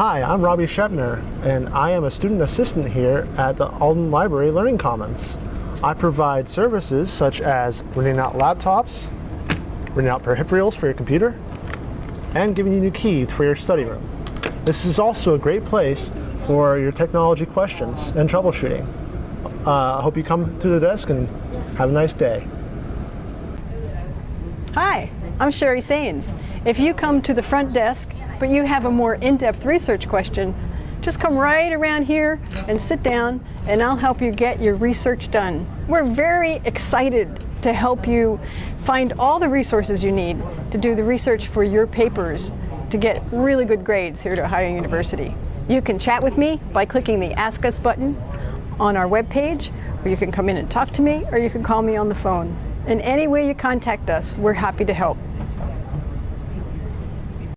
Hi, I'm Robbie Shepner, and I am a student assistant here at the Alden Library Learning Commons. I provide services such as renting out laptops, renting out peripherals for your computer, and giving you a key for your study room. This is also a great place for your technology questions and troubleshooting. Uh, I hope you come through the desk and have a nice day. Hi, I'm Sherry Sains. If you come to the front desk, but you have a more in-depth research question, just come right around here and sit down and I'll help you get your research done. We're very excited to help you find all the resources you need to do the research for your papers to get really good grades here at Ohio University. You can chat with me by clicking the Ask Us button on our webpage, or you can come in and talk to me, or you can call me on the phone. In any way you contact us, we're happy to help.